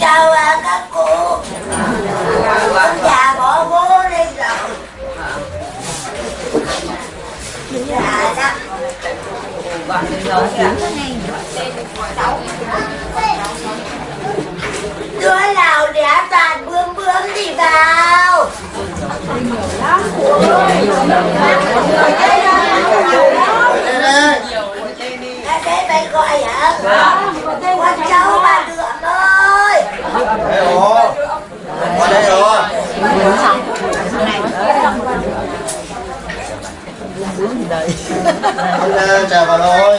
chào à, các cụ Ông già bỏ bố đi rồi Dạ đó Đứa nào đẻ toàn bướm bướm thì vào Đây đây mày gọi hả? Con cháu bà Lượng ơi Đây rồi Qua đây rồi lên chào bà thôi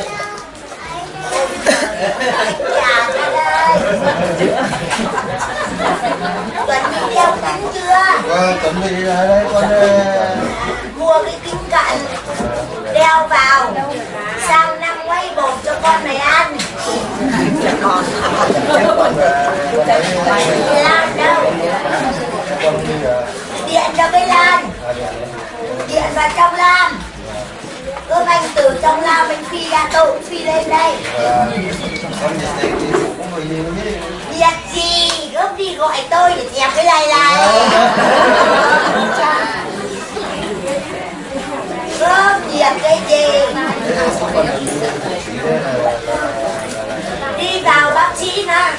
Dạ ra đây Tuấn đi đeo kính chưa? Vâng, bị đi ra đây con Mua cái kính cận Đeo vào Sang năm quay bột cho con này ăn. Con ờ, con. Lan đâu con đi ờ, Điện cho cái Lan à, điện lên. Điện vào trong Lan Cơm anh từ trong Lan mình phi ra tôi cũng phi lên đây Ờ, con điện này thì cũng có gì không biết Việc gì gấp đi gọi dẹp cái này này Gớm dẹp cái gì? Đi vào bác sĩ nè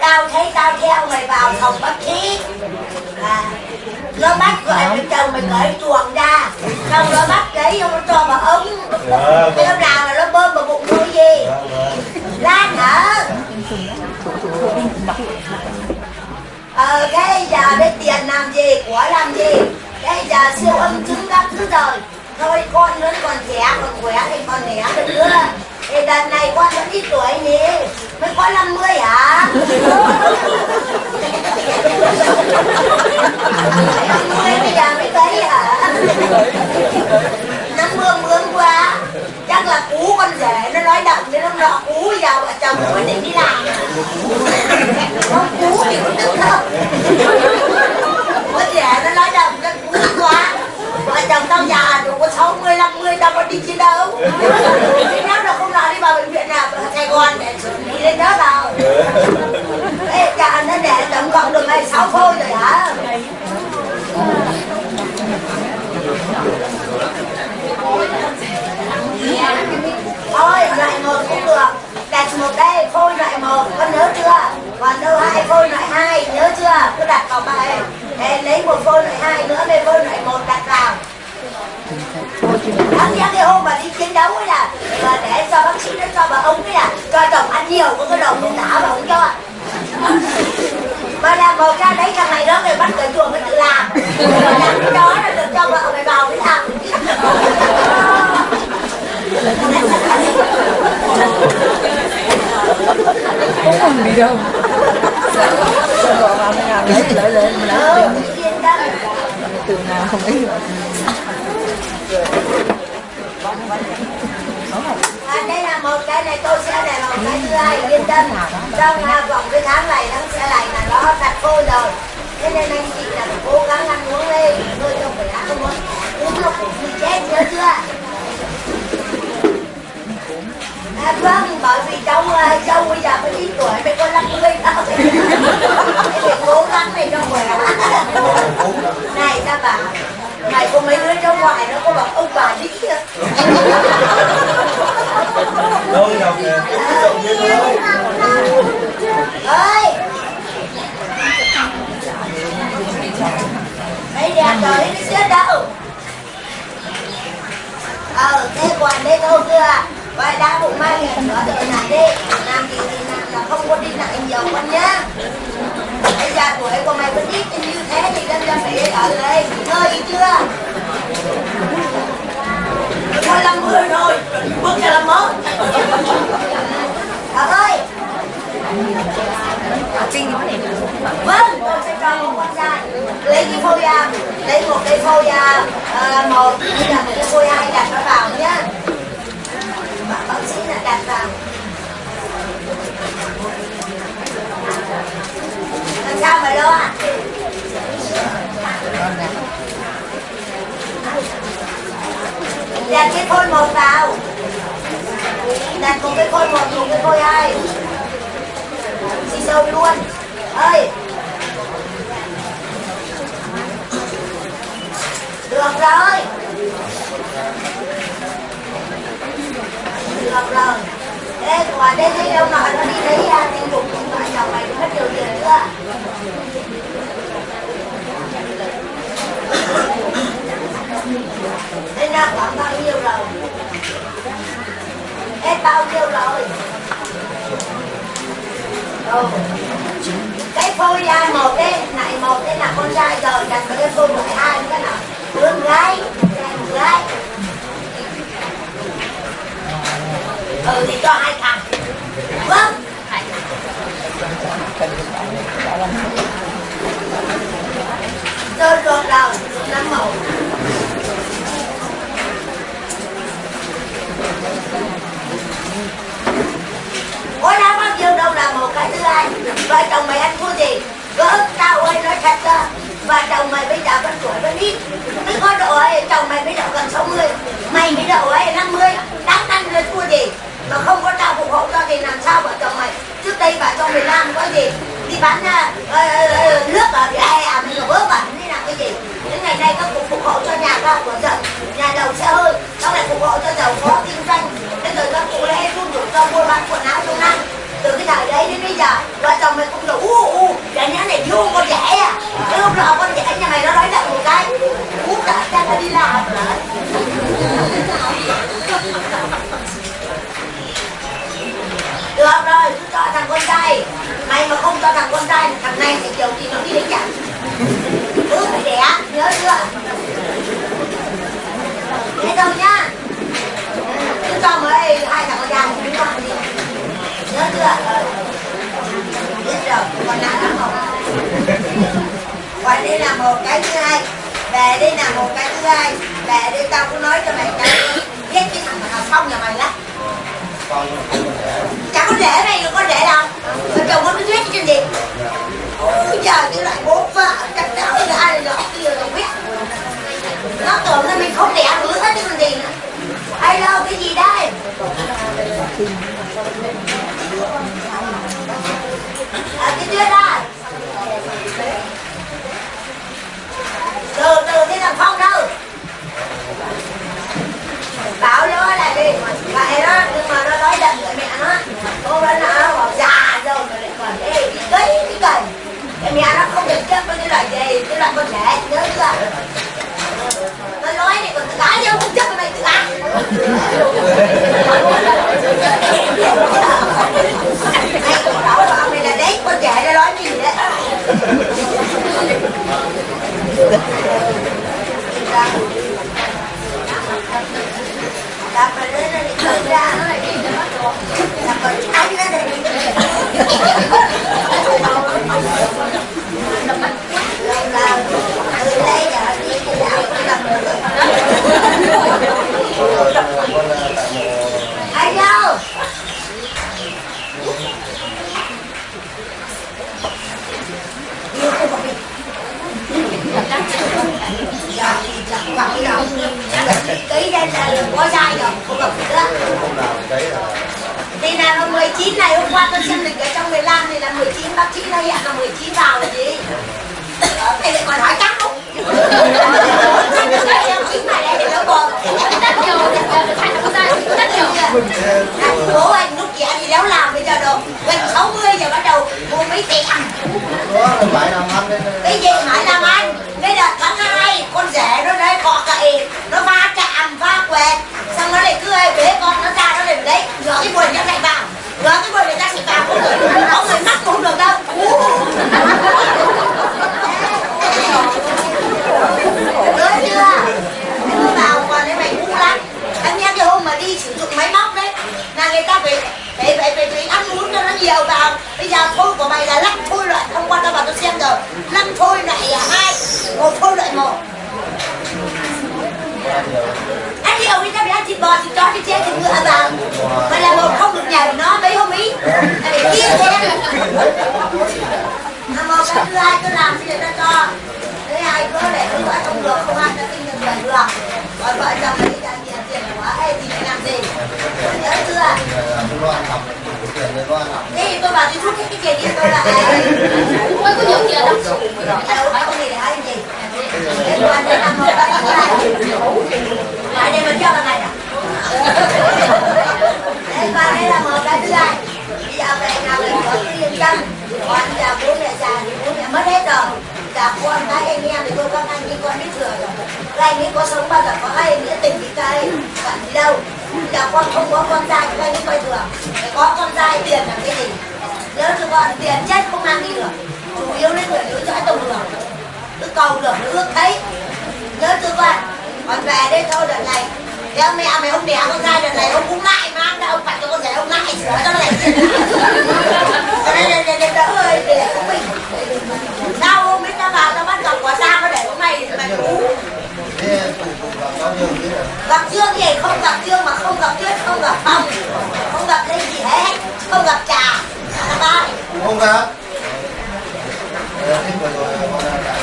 Tao thấy tao theo mày vào phòng bác sĩ. À, Nó bắt gọi với chồng mày cởi chuồng ra. Xong nó bắt đấy nó cho vào ống. Cái hôm nào là nó bơm vào bụng tôi gì? Vâng, vâng. Lan hả? Ờ, cái giờ đây tiền làm gì, của làm gì Cái giờ siêu âm chứng các thứ rồi Thôi con vẫn còn trẻ, còn khỏe thì còn nẻ được nữa Thì đợt này con vẫn ít tuổi nhỉ Mới có 50 hả? 50 bây giờ mới thấy hả? Nó mương mương quá Chắc là cú con rể nó nói động nên nó nọ cú bây giờ vợ chồng quyết định đi làm. Không cú thì cũng tức không Có trẻ nó nói rằng nó cú quá. Vợ chồng tao già rồi có 60, 50 tao có đi chiến đấu. Nếu nó không nói đi vào bệnh viện nào ở Sài Gòn để đi lý lên đó vào. Ê chà nó để tổng cộng được này 6 phôi rồi hả? Thôi lại ngồi cũng được. Đặt một đây phôi loại một. Con nhớ chưa? Còn đâu hai phôi loại hai? Nhớ chưa? Cứ đặt vào bài Để lấy một phôi loại hai nữa về phôi loại một đặt vào. Đáng nhớ cái hôm mà đi chiến đấu ấy là, mà để cho bác sĩ nó cho bà ống ấy là, cho chồng ăn nhiều có cái đồng cũng thả mà không cho. Mà làm bầu ra đấy thằng này đó người bắt cởi chuồng mới tự làm. Mà làm cái đó là được cho vợ mày vào mới làm. Không còn đi đâu. Sao gọi vào mấy nào lấy lấy lấy mình lấy từ nào không ấy rồi À, đây là một cái này tôi sẽ để một cái thứ hai yên tâm trong vòng cái tháng này nó sẽ này là nó đặt cô rồi thế nên anh chị là phải cố gắng ăn uống đi tôi không phải ăn không uống uống nó cũng bị chết nhớ chưa Vâng, bởi vì cháu uh, dâu bây giờ mới 9 tuổi, mày có 50 đâu Mày phải cố gắng mày cho khỏe. Này ta bảo, mày có mấy đứa trong ngoài nó có bảo ông bà đi kia Thôi đọc nè. Ơi! Mấy đẹp rồi nó xếp đâu. Ờ, thế quản đây thôi chưa Vậy đã bụng mai nghề nữa tự làm đi. Làm gì thì làm là không có đi lại nhiều con nhá. Bây giờ tuổi của mày vẫn ít như thế thì đâm ra phải ở đây ngơi chưa? Thôi 50 rồi, bước ra làm mốt Thảo ơi. Vâng, tôi sẽ cho một con trai Lấy cái phôi lấy một cái phôi à, à một cái phôi hai đặt nó vào nhá Bạn bác sĩ là đặt vào Làm sao mà lo à? Đặt cái phôi một vào Đặt một cái phôi một, một cái khôi hai Xì sâu luôn ơi được rồi được rồi thế quả đây thấy đâu nói nó đi lấy à, tình dục điện thoại chồng mày mất nhiều tiền nữa. Thế ra khoảng bao nhiêu rồi? Hết bao nhiêu rồi? Ừ. Cái phôi ra một cái này một cái là con trai rồi, đặt cái phôi lại hai cái nào đứa gái, con gái. Ừ thì cho hai thằng. Vâng. Rồi rồi đầu năm mẫu. Ôi, đã bao nhiêu đâu là một cái thứ hai. Vợ chồng mày ăn thua gì? Gỡ tao ơi, nói thật ra Vợ chồng mày bây giờ vẫn tuổi vẫn ít. Mới có độ ấy, chồng mày bây giờ gần 60 Mày bây giờ ấy 50 Đáng ăn lên thua gì? Mà không có trao phục hộ cho thì làm sao vợ chồng mày? Trước đây vợ chồng mày làm có gì? Đi bán uh, nước ở vỉa hè à Mình vớ vẩn đi làm cái gì? Đến ngày nay các cuộc phục hộ cho nhà cao của chợ Nhà đầu xe hơi. Các lại phục hộ cho giàu có kinh doanh? Thế rồi các cụ lẽ run rủi cho mua bán quần áo trong năm từ cái thời đấy đến bây giờ vợ chồng mày cũng đủ u u. Dạ Để nhá này vô con rẻ à cái lúc nào con rẻ nhà mày nó nói đậm một cái cú cả cha nó đi làm được rồi cứ cho thằng con trai mày mà không cho thằng con trai thằng này thì kiểu thì nó đi lấy chồng cứ phải đẻ, nhớ chưa? Nghe đâu nhá. Ừ, cứ cho mấy hai thằng con trai chúng ta đi. Nhớ chưa? Ừ. Biết rồi còn lại là một. Còn đây là một cái thứ hai về đây là một cái thứ hai. Về đây tao cũng nói cho mày cái biết cái thằng mà phong nhà mày lắm chả có rể này, có rễ đâu. Mà chồng có biết cái gì ôi trời cái loại bố vợ chắc chắn là ai là kia không biết nó tưởng là mình không đẻ nữa hết chứ mình gì nữa. Hay đâu cái gì đây à, cái chưa đây từ từ cái thằng phong đâu bảo nó là đi vậy đó nhưng mà nó nói đần với mẹ nó cô nó nó bảo già rồi mà lại còn ê đi cấy đi cày cái mẹ nó không được chấp với cái loại gì cái loại con trẻ nhớ chưa nó nói này còn tự ái nhau không chấp với mày tự ái mày cũng bảo bảo mày là đấy con trẻ nó nói gì đấy Đạp mà lên nó đi tự ra Đạp mà anh ra đây Lâu lâu Từ đây giờ đi cái dạo cũng làm được Anh đâu Yêu cái bọc đi Dạ, dạ, Ký ra là có sai rồi, không gặp nữa Thì là 19 này, hôm qua tôi xem lịch ở trong 15 thì là 19, bác sĩ đây ạ là 19 vào là gì? Ờ, Mày lại còn hỏi chắc Bố anh lúc trẻ thì đéo làm bây giờ đồ Gần 60 giờ bắt đầu mua mấy tiền cái gì phải làm anh cái đợt tháng hai con rể nó đấy cọ cậy nó va chạm va quẹt xong nó lại cứ bế con nó ra nó lại đấy rửa cái quần cho chạy vào rửa cái quần người ta chạy vào người có người mắc cũng được đâu nhớ chưa em cứ vào còn đấy mày ngu lắm em nghe cái hôm mà đi sử dụng máy móc đấy là người ta phải phải phải phải, phải ăn uống cho nó nhiều vào. Bây giờ thôi của mày là lắc thôi loại hôm qua tao vào tôi xem rồi. Năm thôi loại hai một thôi loại một. Ăn nhiều đi tao phải ăn thịt bò thịt chó thịt chê thịt ngựa vào. Mà là một không được nhảy nó mấy hôm ý. Là để kia thế. Mà một cái thứ hai tôi làm thì ta cho. Thứ hai cứ để cứ vợ không được không ăn cho tinh được người được rồi vợ chồng gì nhớ chưa đi tôi bảo đi thuốc cái cái gì tôi là ai tôi có những gì là đọc sủ rồi phải có gì để ai gì để tôi ăn năm hôm đó lại đây mình cho bằng này nè để ba đây là một cái thứ hai bây giờ về nào mình có cái liên chân còn giờ bố mẹ già thì bố mẹ mất hết rồi cả con cái anh em thì tôi con anh đi con biết thừa rồi các anh ấy có sống bao giờ có hay nghĩa tình với cái anh bạn đi đâu giờ con không có con trai các anh ấy coi thường phải có con trai tiền là cái gì? Nhớ cho con tiền chết không mang đi được. Chủ yếu lấy người nữ cho tàu đường cứ cầu được nó ước thấy. Nhớ chưa con? Còn về đây thôi đợt này. Theo mẹ mày không đẻ con trai đợt này ông cũng lại mang ra ông phải cho con rể ông lại sửa cho nó lại Cho nên đỡ ơi để của mình Sao hôm ấy ta vào ta bắt gặp quả tang nó để có mày mày cú Thế tụi tụi gặp bao nhiêu biết rồi Gặp trương gì không gặp trương mà không gặp tuyết không gặp phong Không gặp linh gì hết Không gặp trà không gặp. Thế vừa rồi con đã cả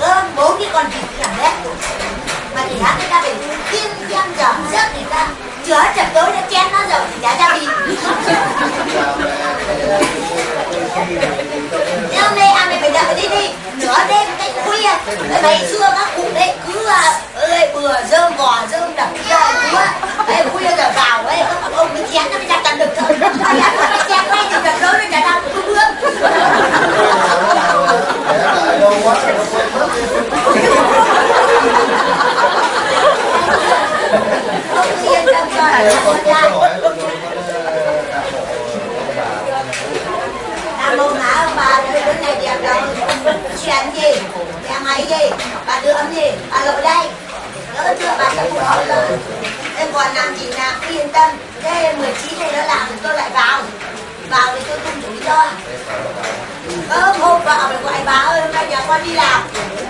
Ơ, bố cái con vịt làm đấy mà thì hát người ta phải kiêng kiêng giờ giấc thì ta chữa chật tối đã chén nó rồi thì đã ra đi nếu đây ăn thì phải đợi đi đi. Nửa đêm cách khuya. Ngày xưa các cụ đấy cứ ơi, bừa dơm, bò dơm, đập kia chúa ấy khuya giờ vào ấy các ông, cái chén nó mới chặt tận được thôi. Cái chén ngay thì chặt lớn nó chặt đau cứ bước Để lại đâu quá nó quên mất không yên tâm cho là Thế con con có trai hỏi con con đạo Nam mô ngã ông bà đứa đứa này đẹp đâu Chuyện gì cái gì? Bà đưa ấm gì Bà lội đây. Lỡ chưa, bà sẽ không hỏi rồi Em còn làm gì làm cứ yên tâm. Thế 19 này nó làm thì tôi lại vào. Vào thì tôi không rủi cho Ơ, hôm vào rồi gọi bà ơi, hôm nay nhà con đi làm.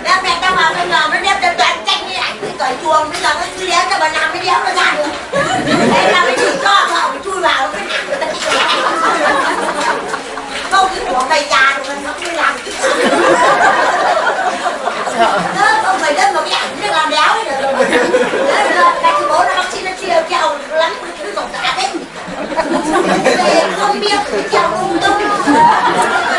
Đem mẹ tao vào trong làm nó đem cho toàn tranh như ảnh Cái cởi chuồng. Bây giờ nó cứ đéo cho bà làm mới đéo nó ra được. Thế là mới chỉ cho họ phải chui vào cái nặng người ta câu cái của mày già rồi mình không đi làm cái không phải lên một cái ảnh được làm đéo ấy. Được đó chú bố nó bác sĩ nó chia kẹo lắm cái còn cả đấy, về không biết kẹo lung tung. Ờ,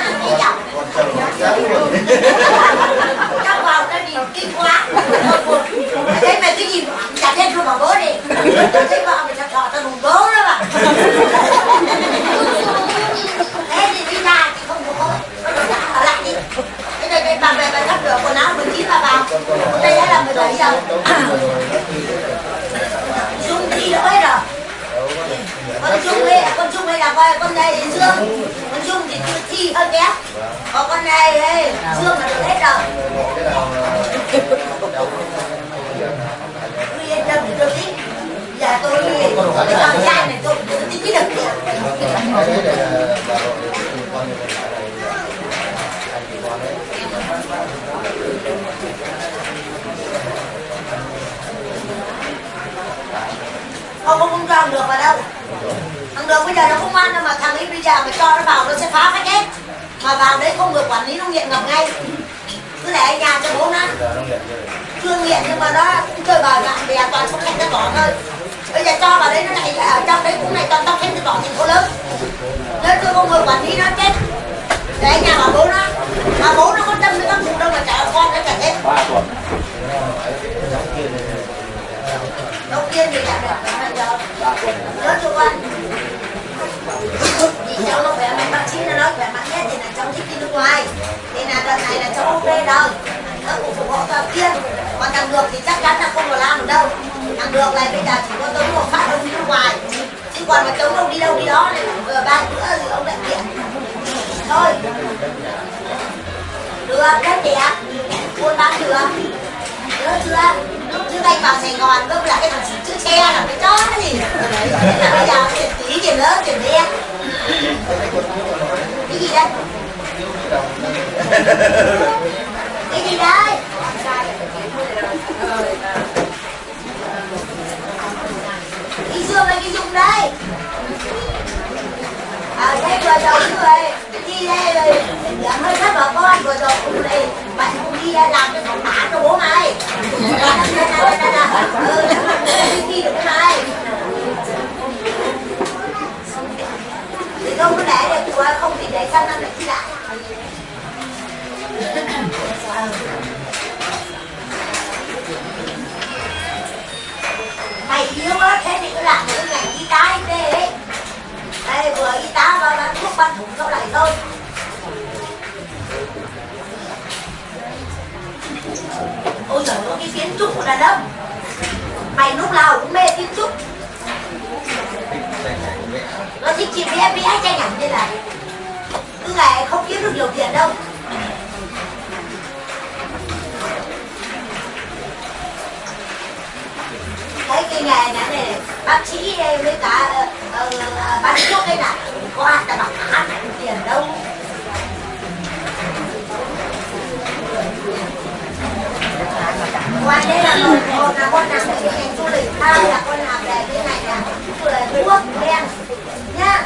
Các vào cái gì kinh quá. Thế mày cái gì chặt hết luôn bảo bố đi. Thấy vào mày chặt thọ tao đùng bố đó mà thế thì đi ra thì không có bố ở lại đi thế đây đây bà về bà cắt rửa quần áo 19 bà vào đây đã là 17 giờ Dung thi đâu hết rồi con Trung ấy, con Trung ấy là coi con này thì Dương con Trung thì chưa thi hơi kém còn con này ấy, Dương là được hết rồi Cái nào tôi yên tâm thì tôi thích giờ tôi cái này tôi tôi cái Cái con anh chị con đấy không không không cho được vào đâu thằng được bây giờ nó không ăn đâu mà thằng ấy bây giờ mà cho nó vào nó sẽ phá phách hết mà vào đấy không được quản lý nó nghiện ngập ngay cứ để ở nhà cho bố nó chưa nghiện nhưng mà nó cũng chơi bời bạn bè toàn không khen cái bỏ thôi bây giờ cho vào đấy nó lại ở trong đấy cũng lại toàn tóc khen cái tỏ thành phố lớn. Nếu tôi không ngồi quản lý nó chết. Để nhà bảo bố nó. Mà bố nó có tâm với các cụ đâu mà trả con nó trả hết này đầu tiên thì trả được bây giờ nhớ cho con vì cháu nó khỏe mạnh bác sĩ nó nói khỏe mạnh nhất thì là cháu thích đi nước ngoài. Thì là đợt này là cháu ok rồi. Nó cũng ủng hộ cho kia. Còn thằng được thì chắc chắn là không có làm được đâu thằng được này, bây giờ chỉ có tống một phát ông đi nước ngoài chứ còn mà chống ông đi đâu đi đó này vừa ba bữa thì ông lại kiện thôi. Được rất đẹp. Buôn bán được nhớ chưa? Trước anh vào Sài Gòn cơ là cái thằng xịt chữ xe là cái chó cái gì? Thế là bây giờ tiền tí tiền lớn, tiền đen. Cái gì đây? Cái gì đây? Cái dương hay cái dùng đây. À đây vừa chồng người đi đây rồi. Làm hơi thấp vợ con, vừa chồng cũng đây bạn cũng đi làm cái phòng tả cho bố mày. Ừ, ừ, ừ, ừ đi được cái thì không có để được của không thì để sang năm khoan thủng sau này thôi. Ôi trời ơi cái kiến trúc của đàn ông. Mày lúc nào cũng mê kiến trúc. Nó thích chỉ vẽ vẽ tranh ảnh như là cứ ngày không kiếm được nhiều tiền đâu. Cái cái nghề này này bác sĩ đây với cả uh, uh, bán thuốc đây này qua ta bảo bằng ăn tiền đâu? Qua đây là một con là con làm cái ngành du lịch hai là con làm về cái này là về thuốc đen. Nhá,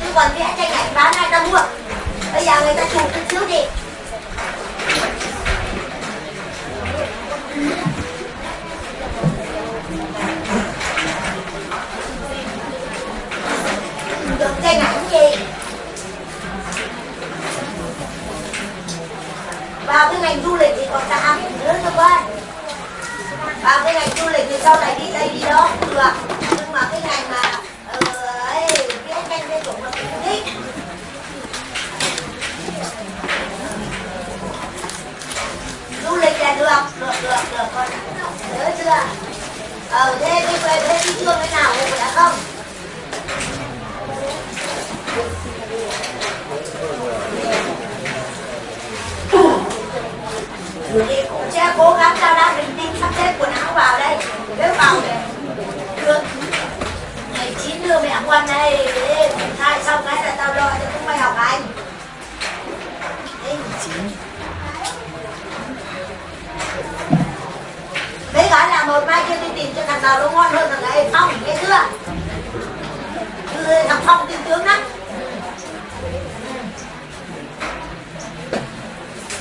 chứ còn vẽ tranh ảnh bán ai ta mua? Bây giờ người ta sau này đi đây, đi đó. Cũng được nhưng mà cái ngành mà ờ, ấy vẽ tranh vẽ chủng là thích. Du lịch là được được được được con nhớ chưa ờ thế đi về thế đi chưa cái nào cũng ờ, đã không? Thì cũng sẽ cố gắng cho ra bình tĩnh sắp xếp quần áo vào đây nếu vào để được. Ngày chín đưa mẹ quan đây thay thai xong cái là tao lo cho không mày học anh Đấy, Đấy gọi là một mai kia đi tìm cho thằng nào nó ngon hơn thằng ấy. Phong, nghe chưa? Thằng Phong tin tướng lắm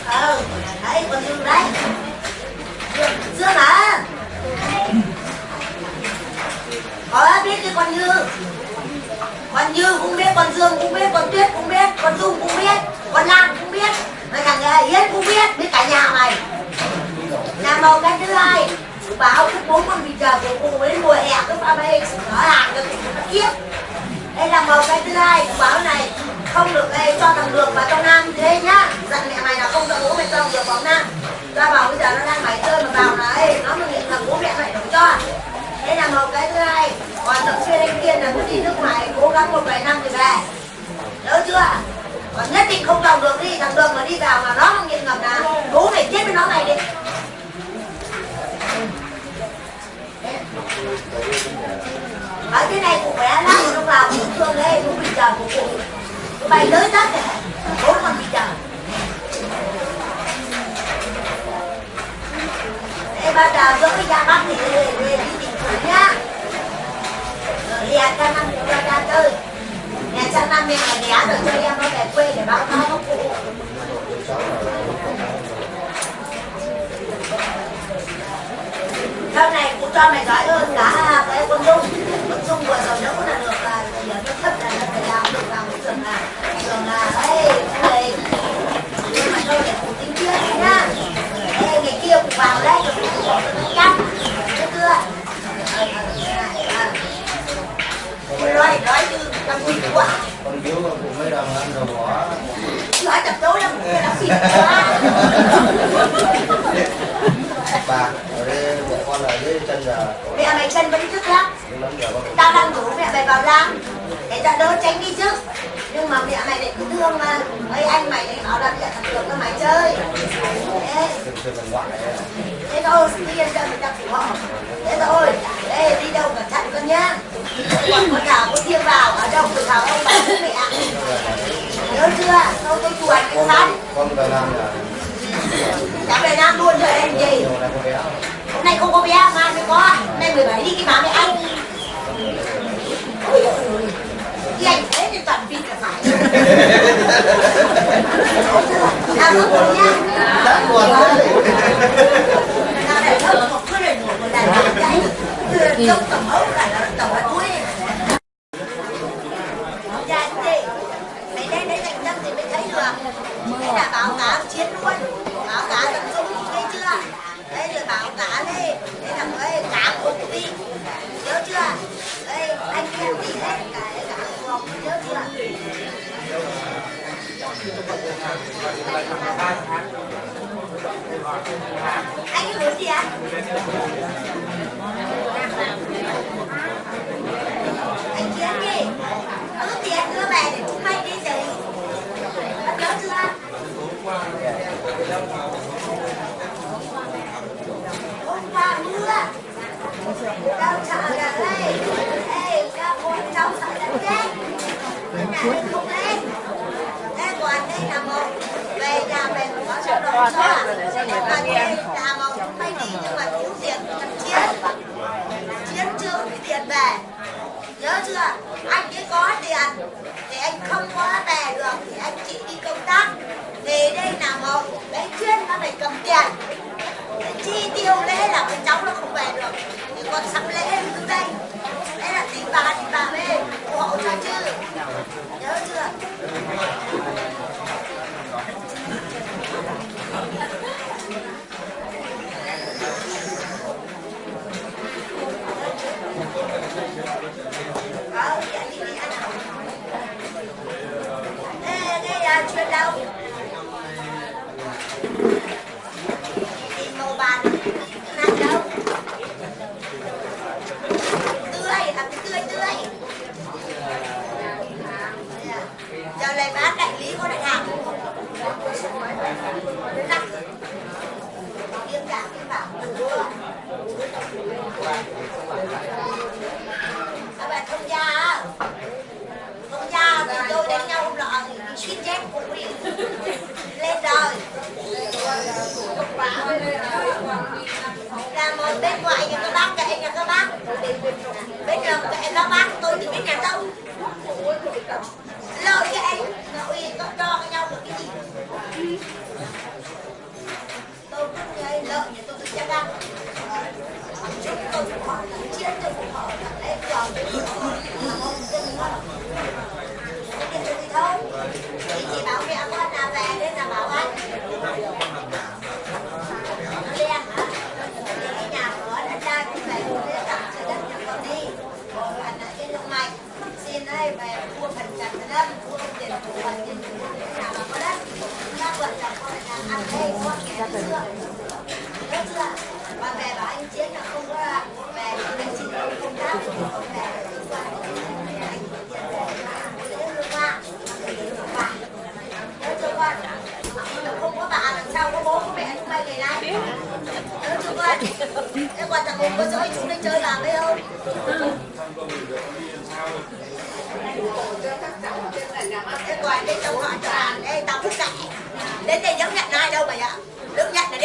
ờ đấy con dương đấy. Dương, dương à có biết cái con như. Con như cũng biết con dương cũng biết con tuyết cũng biết con dung cũng biết con lan cũng biết mà thằng yến cũng biết biết cả nhà mày. Nhà màu cái thứ hai bảo cái bốn con vịt trời của cô đến mùa hè cứ pha bê, nó hàng cho tụi nó kiếp đây là màu cái thứ hai báo này không được đây cho thằng đường và trong nam thế nhá. Dặn mẹ mày là không cho bố mày cho được bóng nam. Ra bảo bây giờ nó đang mày chơi mà vào là ấy nó mà nghiện thằng bố mẹ mày đúng cho đây là một cái thứ hai. Còn tập chuyên anh kiên là muốn đi nước ngoài, cố gắng một vài năm thì về. Nhớ chưa? Còn nhất định không vào được đi, thằng đường mà đi vào mà nó mà nghiện ngập là bố phải chết với nó này đi. Ở cái này cũng khỏe lắm lúc nào cũng thương đấy cũng bình chờ của cụ Tụi bay tới tất này Bố còn bị chờ. Ê, ba giờ giữa cái gia bác thì đi đi tìm thử năm cho ra chơi Nhà sang năm em là ghé rồi, cho em nó về quê để báo cáo các cụ. Sau này cụ cho mày giỏi hơn cả cái con dung. Con dung vừa rồi nữa cũng là được là giờ nó thấp là nó phải làm được vào cái trường là trường là ấy người nhưng mà thôi để cụ tính trước nhá Ê, ngày kia cụ vào đấy rồi cụ bỏ cho nó cắt biết chưa nói nói như trong quỷ quá con biếu cũng mấy đồng ăn rồi bỏ nói tập tối lắm cái đó xịt quá bà ở đây bộ con ở dưới chân giờ mẹ mày chân vẫn trước lắm tao đang ngủ mẹ mày vào làm để cho đỡ tránh đi trước nhưng mà mẹ mày lại cứ thương mà mấy anh mày lại bảo là mẹ thằng được cho mày chơi thế, thôi đi cho mình đặt của họ thế thôi Ê, đi đâu cẩn thận con nhá còn con nào có thiêng vào ở đâu tự vào ông bà mẹ. Nhớ chưa? Đâu tôi chuột cái con phát con về là nam luôn rồi em gì? Hôm nay không có bé mai mới có. Hôm nay 17 đi cái má với anh. Ôi dồi ôi. Anh thế thì toàn vịt cả phải. À không rồi nhá đã buồn đấy Nào để thơm một cứ để ngủ một lần cái tầm ấu là nó tầm anh cái gì ạ anh chiến gì có tiền đưa về để chúng mày đi gì bắt nhớ chưa hôm mưa đâu chợ cả đây ê ra buồn trong sợ đất cái này không Còn thế là để cho người ta đi Nhưng mà thiếu tiền chiến. Chiến chưa có tiền về. Nhớ chưa? Anh ấy có tiền thì anh không có về được thì anh chị đi công tác. Thì đây là một cái chuyên nó phải cầm tiền. Chi tiêu lễ là cái cháu nó không về được. Thì con sắm lễ đây. Đấy là tình bà, tình bà mới các bạn thông gia thông gia thì tôi đánh nhau không là ông chỉ chiết củi lên rồi là mời bên ngoài nhà các bác kệ nhà các bác bên đường kệ các bác tôi thì biết nhà đâu lợi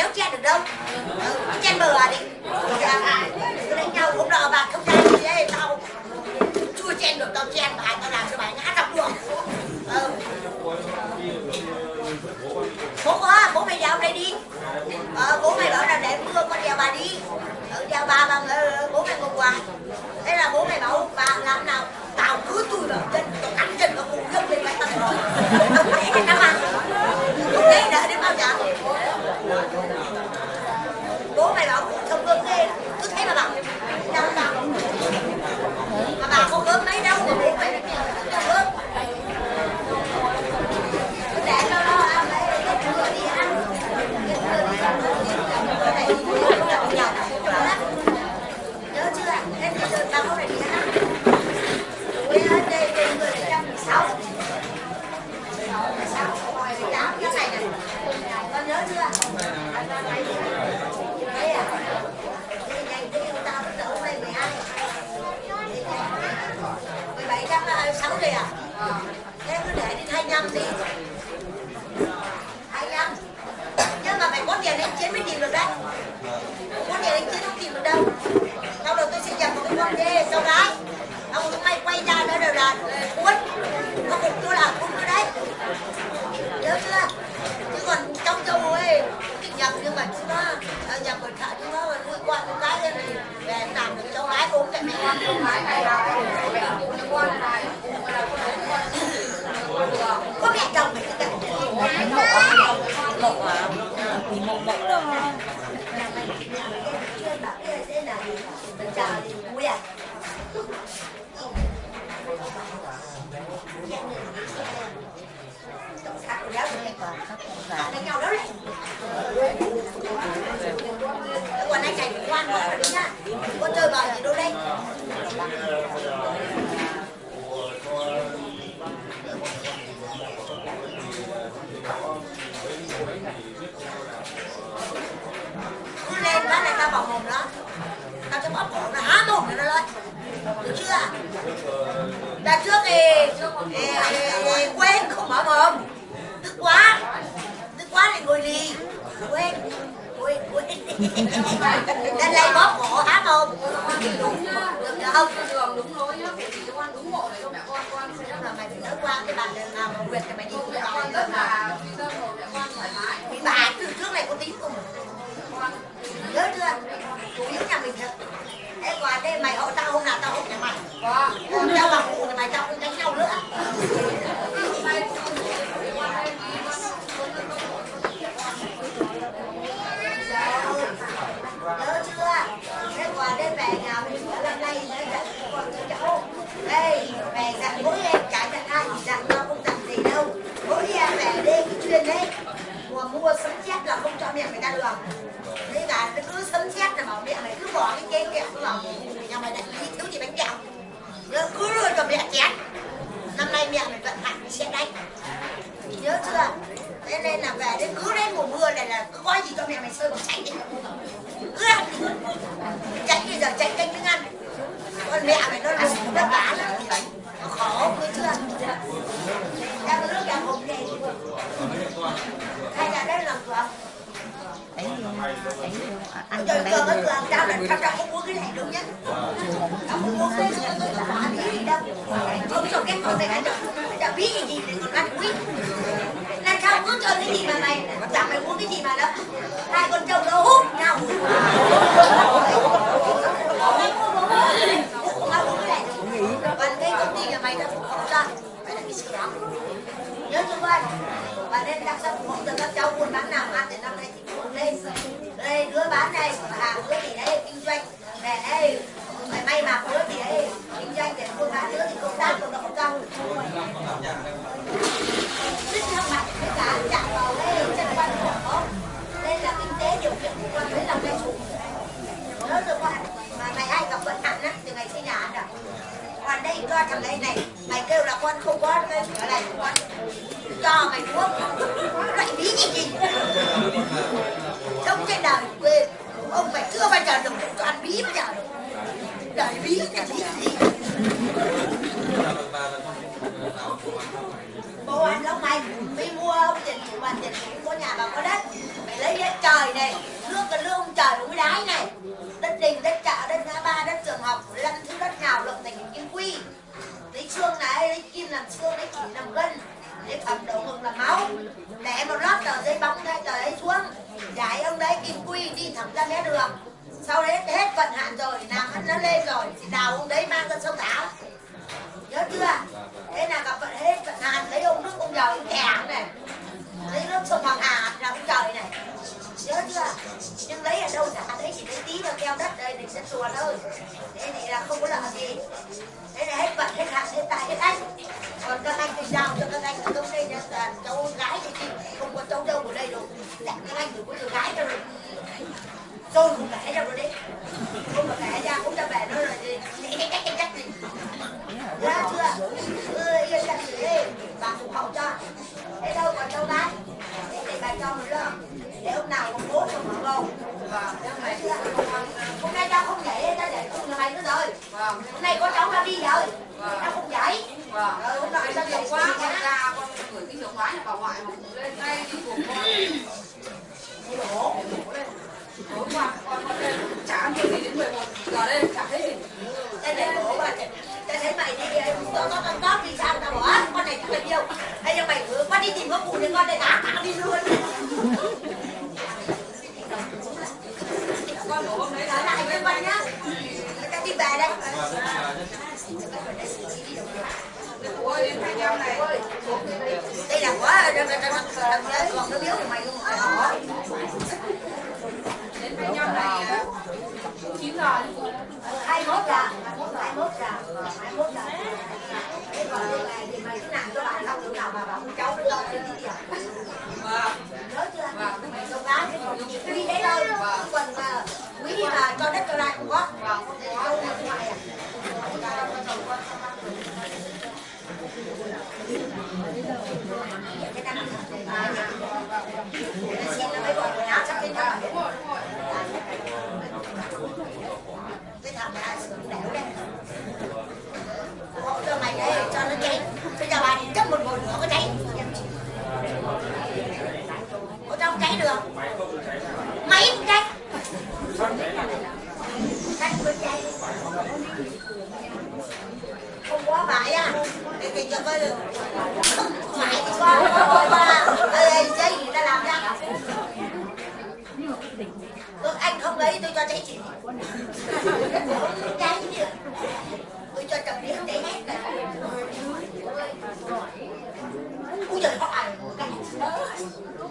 không chen được đâu. Ừ, chen bờ à đi. Dạ, cứ đánh nhau không đỡ bạn không chen gì đấy tao chưa chen được tao chen mà tao làm cho bài ngã trong đường. Ừ. bố quá, bố mày vào đây đi. Ờ, bố mày bảo là để mưa con đèo bà đi. Ừ, đèo bà bằng ờ, bố mày một quà thế là bố mày bảo bà làm nào tao cứ tôi vào chân tao cắn chân vào cùng gương lên mày tao 家里人 mua sấm chép là không cho miệng người ta được. Thế cả nó cứ sấm chép là bảo miệng này cứ bỏ cái chén kẹo cứ bảo nhà mày lại đi thiếu gì bánh kẹo. Nhớ cứ đưa cho mẹ chén. Năm nay mẹ mày vận hạn sẽ đánh Nhớ chưa? Thế nên là về đến cứ đến mùa mưa này là cứ có gì cho mẹ mày sơi vào tránh đi. Cứ ăn đi. Tránh bây giờ tránh canh miếng ăn. Con mẹ mày nó là đất bá lắm. Nó khổ cứ chưa? Em có nước nhà hộp này Hay là đây làm cửa anh thấy ăn Trời cơ, đây cường ơi được tao là tao không muốn cái này đâu nhá. Tao không muốn cái này đâu đâu. Không cho cái con này ăn được Đã biết gì gì thì con ăn quý. Là sao muốn chơi cái gì mà mày Chẳng mày muốn cái gì mà đó, Hai con trâu nó hút nhau. Cái này. Còn cái công ty nhà mày không Phải là cái sự đó nhớ cho anh, và nên đặt sắp một giờ các cháu buôn bán nào ăn thì năm nay thì buôn lên đây đứa bán đây hàng đứa thì đấy kinh doanh về đây phải may mặc đứa thì đấy kinh doanh để buôn bán đứa thì công tác của nó không cao rất thắc mắc tất cả chạm vào đây chân quan của không đây là kinh tế điều kiện của con đấy là cái chủ nhớ cho con mà mày ai gặp vận hạn á từ ngày xây nhà ăn à còn đây cho thằng đây này mày kêu là con không có cái ở này con cho mày thuốc loại bí gì gì sống trên đời quê ông mày chưa bao giờ được cho ăn bí bao giờ đời bí là bí gì bố ăn lắm mày mới mua ông tiền chủ bàn tiền chủ có nhà bà có đất mày lấy đất trời này nước cái lương trời cũng mới đái này đất đình đất chợ đất ngã ba đất trường học lăn thứ đất nào lộng thành kim quy lấy xương này lấy kim làm xương lấy chỉ làm gân lấy phẩm đầu ngực làm máu để một lót tờ giấy bóng đây tờ ấy xuống giải ông đấy kim quy đi thẳng ra mé đường sau đấy hết vận hạn nó lên rồi thì đào ông đấy mang ra sông thảo nhớ chưa? Thế là gặp vận hết vận hạn lấy ông nước ông giàu ông thẻ này. Lấy nước sông hoàng hà là ông trời này. Nhớ chưa? Nhưng lấy ở đâu trả đấy chỉ lấy tí vào keo đất đây để sẽ chùa thôi. Thế này là không có lợi gì. Thế là hết vận hết hạn, hết tài, hết anh còn các anh thì giao cho các anh ở trong đây nhà toàn cháu gái thì chị không có cháu đâu ở đây đâu đặt các anh đừng có cháu gái đâu tôi không kể đâu rồi đấy không mà kể ra cũng ra về nó rồi thì cách cách gì ra chưa ừ yên tâm gì đi bà cũng hậu cho thế đâu còn cháu gái để để bà cho mình lo để hôm nào con bố cho bầu Thấy chưa? hôm nay tao không nhảy tao để cùng nhà mày nữa rồi hôm nay có cháu ra đi rồi tao không Vâng. rồi hôm Tại tao quá con ra con gửi cái chìa khóa nhà bà ngoại mà cũng lên ngay đi cùng con. Tối qua con con lên chả ăn gì đến 11 giờ đây chả thấy gì. tao thấy bố bà tao thấy mày đi có có con cóp thì sao tao bỏ "Á, con này là yêu hay cho mày cứ con đi tìm có phụ thì con đây tao tao đi luôn Con của hôm đấy lại với con nhá tao đi về đây Ôi đến 25 này. đây là quá còn nó biếu của mày luôn mày bỏ Đến 25 này 9 giờ hai mốt giờ hai mốt giờ hai mốt giờ thế còn này thì mày cứ làm cho bạn xong lúc nào mà bảo cháu nó to lên đi à vâng nhớ chưa trong lá cái còn quý đấy thôi còn mà quý mà cho đất cho lại cũng có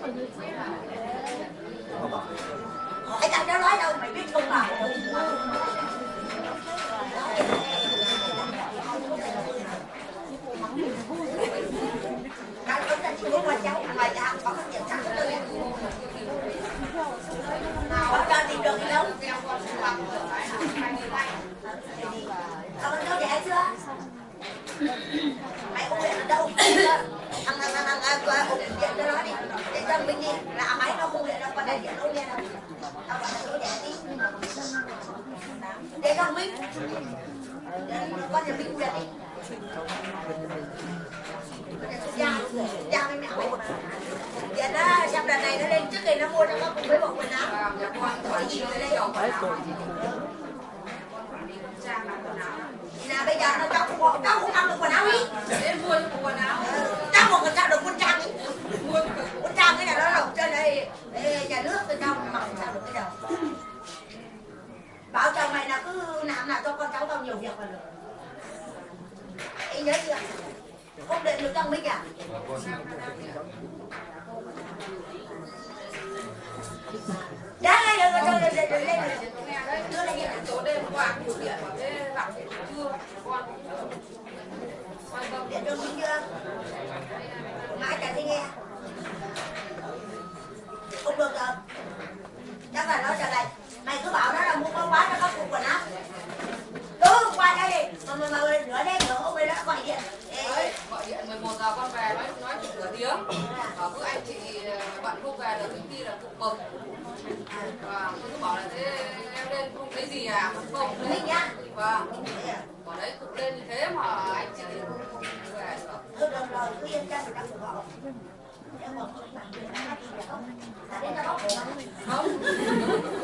hundred grand. Để con biết Con nhà Minh đẻ đi Dạ, dạ mấy mẹ mày vậy đó xem đợt này nó lên trước thì nó mua cho con cùng với bộ quần áo. Hỏi gì nó lên ở đây Nè bây giờ nó cháu cũng cháu cũng ăn được quần áo đi đến mua cho quần áo Cháu một con sao được quần trang ý mua Quân trang cái này nó lộc trên đây Ê, Nhà nước tôi cho mặc sao được cái đầu Bảo chồng mày là cứ làm nào cho con cháu tao nhiều việc là được. Ý nhớ chưa Không để được trong mấy cả Đã ngay rồi rồi rồi rồi rồi lên đưa lên tối đêm qua nhiều điện mà thế làm điện chưa con quan Điện đường chưa? Mãi chả thấy nghe. Không được rồi Chắc là nó trở lại. Mày cứ bảo nó là mua con quá nó có cục quần áo Đúng qua đây Mà mà mà nửa đêm nữa ông ấy đã gọi điện Ê, đấy gọi điện 11 giờ con về nói nói chuyện nửa tiếng bảo cứ anh chị bận không về được công ty là cục bực và tôi cứ bảo là thế em lên không thấy gì à không không thấy Minh nhá vâng bảo đấy cục lên như thế mà anh chị không không về được Thôi được rồi, cứ yên tâm người ta của họ nếu mà không làm việc nó đi được không? Đã đến nó bóc của